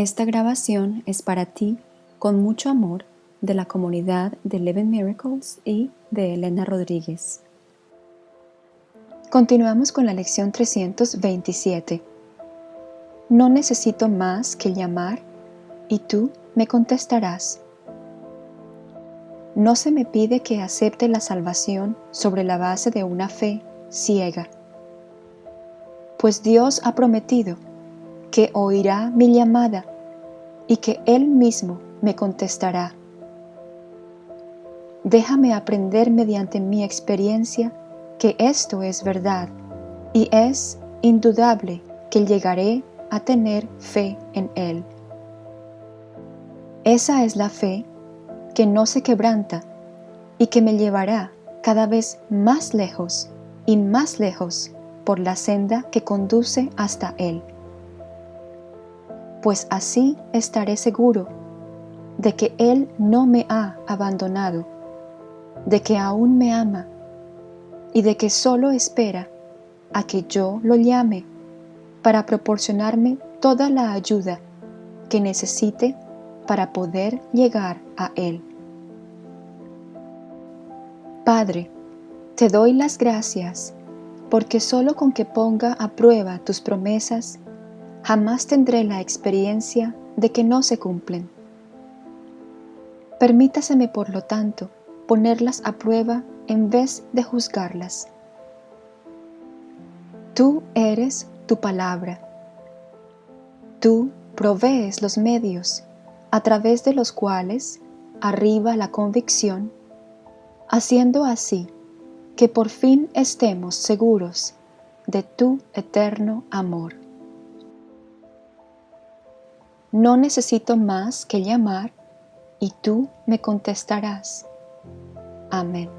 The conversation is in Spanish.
Esta grabación es para ti con mucho amor de la comunidad de Eleven Miracles y de Elena Rodríguez. Continuamos con la lección 327. No necesito más que llamar y tú me contestarás. No se me pide que acepte la salvación sobre la base de una fe ciega, pues Dios ha prometido que oirá mi llamada y que Él mismo me contestará. Déjame aprender mediante mi experiencia que esto es verdad y es indudable que llegaré a tener fe en Él. Esa es la fe que no se quebranta y que me llevará cada vez más lejos y más lejos por la senda que conduce hasta Él. Pues así estaré seguro de que Él no me ha abandonado, de que aún me ama y de que solo espera a que yo lo llame para proporcionarme toda la ayuda que necesite para poder llegar a Él. Padre, te doy las gracias porque solo con que ponga a prueba tus promesas, jamás tendré la experiencia de que no se cumplen. Permítaseme, por lo tanto, ponerlas a prueba en vez de juzgarlas. Tú eres tu palabra. Tú provees los medios a través de los cuales arriba la convicción, haciendo así que por fin estemos seguros de tu eterno amor. No necesito más que llamar y tú me contestarás. Amén.